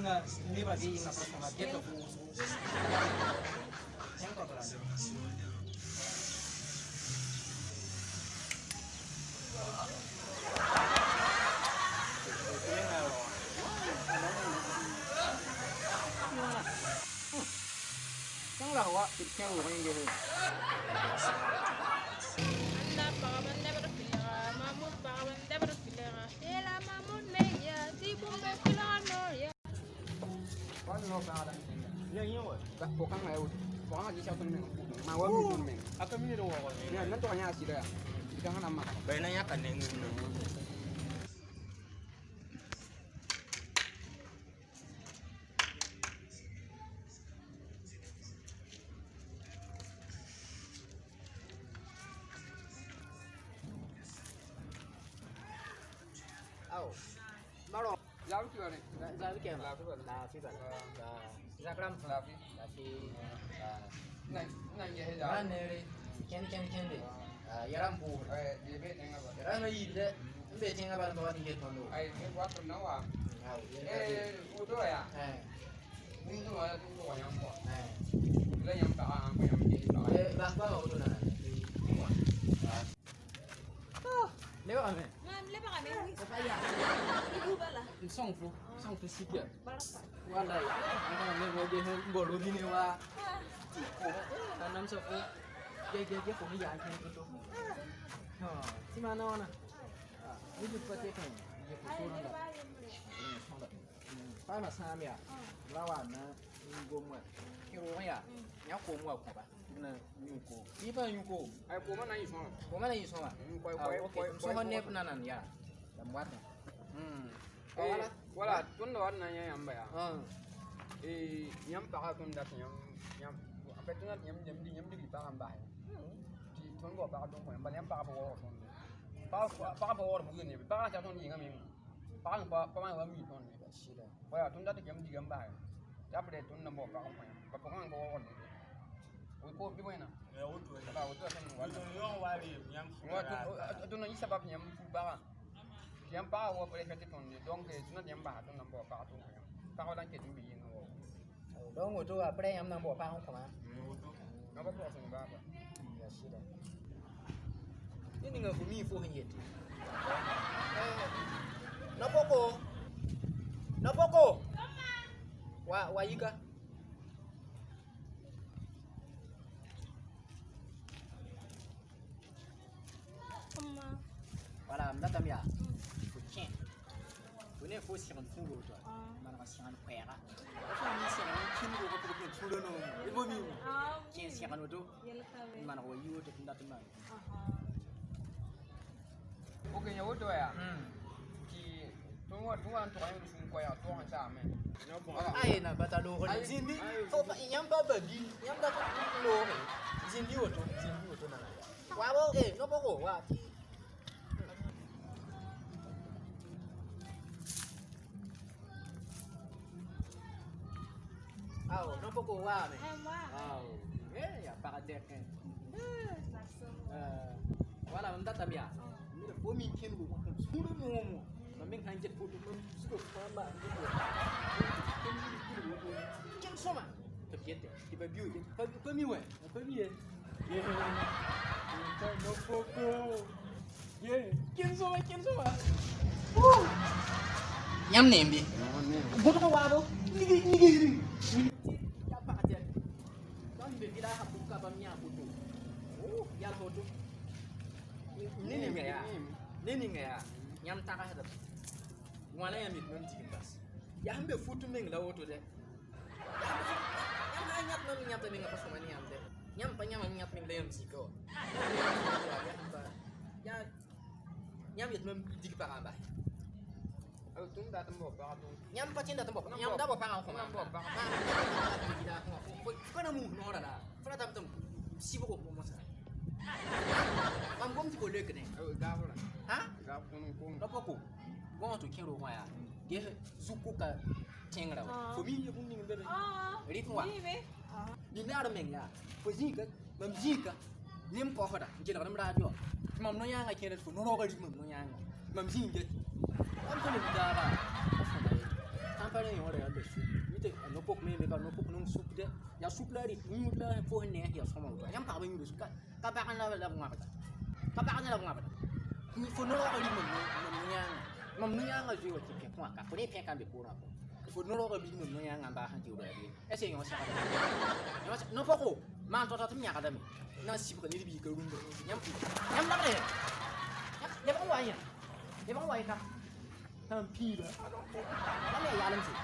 mi ti ginga ni ba gi ginga prosama get ko yang ko kala Sang lah wa, kita yang orang yang Anda pokang ai. Pokang aja siapa nih? Ma wa mi pun meng. Aka mini da wawa. Ni nan to nya sida ya. Kita kan amma. Bai nan ya kan ne ngin nan. Ni. Tu. Lafi ba? Da zakram Lalu. lafi Nan nan ye da ya. ne ken ken ken de yaram bu dia bet dengan apa? yaram yi de mbe tinga ba to ni ke tondo Ai, ni buat tu nawa. au Eh, udah ya. eh Ini tu ada tu yang buat. eh Bila yang tak aku yang jadi tak. eh ba ba o to na le ba me Ngam lepa kami ni. ko pa ya Ibu bala. Song fu, song fu sikit. Barasa. Wala ya. Ang ne mo dia bolu gini wa. Tanam sa fu. Dia dia dia kung yan kan itu. Ha, si mana wana? Ah, ini juga dia kan. Dia Ay, kusuran lepa dah. yun mo. Hmm, song dah. Pai mà xa na gồm mà kêu nó à? nháo cổ mua của bà, là nhu cổ, đi vào nhu cổ, ai cổ mà này xong, cổ mà yi xong à quay Ah, quay okay quay so ho là na nan ya dam wat Hmm. Wala? Eh, wala, tuan dah na yang mbak ya. ờ Eh, nyam pa tuan dah nyam nyam, apa tuan nyam nyam di nyam di pa kan bah. Di tuan gua pa tuan ko, mbak nyam pa pa wo tuan. Pa pa pa wo bu ni, pa ka tuan ni ngam ni. Pa pa pa ma wa mi tuan ni. shi da Wala tuan dah nyam di ngam bah. Ya pada tuan na bo pa ko. Pa pa kan bo wo ni. Wo ko bi mana? Ya wuto. Ba wo tuan ni wala. Wuto yon wari yam. Wa tu na isa ba nyam fu ba. Nyam pa wo pa ka tuan ni. Donc tu na nyam ba tuan na bo pa tuan ko. Pa ko dan ke tu bi ni wo. do ngo to bảy pre yam na bo pa ho ko ma Wuto. Na ba ko so ba ba. ya shi da ini nga ko mi fo hin yeti na poko na wa wa yika Amma. wala am datam ya fo chen ko ne fo sigan fu go to Ah. mana ka sigan kwera ko ni sigan kin go ko ko tulo no ibo mi Ah, chen sigan to Yala kami. mana ko yu to tinda tinda Aha. Ok, nhà út rồi à? hmm Thì tôi ngồi tôi ăn tôi ăn xuống quay à, tôi ăn sao mẹ? Nó cũng là ai na bata fo pa nyam ba ba di nyam da ko lo he zindi wo to zindi wo to na na wa bo no bo ko wa ti Aw, wa me. Ay, wa. Aw, eh ya pa ka dek eh. Wala mun data miya. Ni da ko min kin ko suru mo mo. Ma min kan jet foto mun suko fa ba ni ko. Kin soma. To yete. Di ba biu ye. Fa fa mi we. Fa mi ye. Ye. Ka no poko. Ye. Kin soma kin soma. Nyam nembi. Boto ko wabo. Nigi nigi ne ninga yaa yãmb tagsdb wãna yãmb yet mam digim bas Ya sẽn ya futu meng la woto dɛ. Yãmb a yãt mam yãta menga pa nyam ne yãmb dɛ. Yãmb pa yãmam yãt meng la yãmb zika wa yãmb yet mam dig pagã n base tun da tun bɔ baga tun. Yam pati da tun bɔ yam da bɔ baga ko yam bɔ baga da ko kana mu no la. Fara tam tam sibo ko mo sa mam gom ti ko lek ne da fara na poko wọn to kero wa ya. Ge zuku ka tengra fo mi ye bunni Ah. ri kwa Ni na ro men ya fo zika mam zika lim po hoda je na ram radio mam no yanga kere fo no ro ga mam no yanga mam zinge am ko ni dara am pa ni wala ya su ni te no pok me me ka no pok no sup de ya sup la ri ni mut la fo ne ya so mo yam pa ba ni su ka ka ba kan la la ngwa ba ka ba kan la ngwa 你不能够比我们我们那我们那那只有十几块钱，不能比人家比不了。你不能够比我们那那把钱丢在那里，哎，谁用啊？你不说吗？难道他不听你的吗？你那媳妇跟你比个什么？你妈，你妈骂你，你妈骂你，你妈骂你，你妈骂你，他妈逼的！那你还能怎样？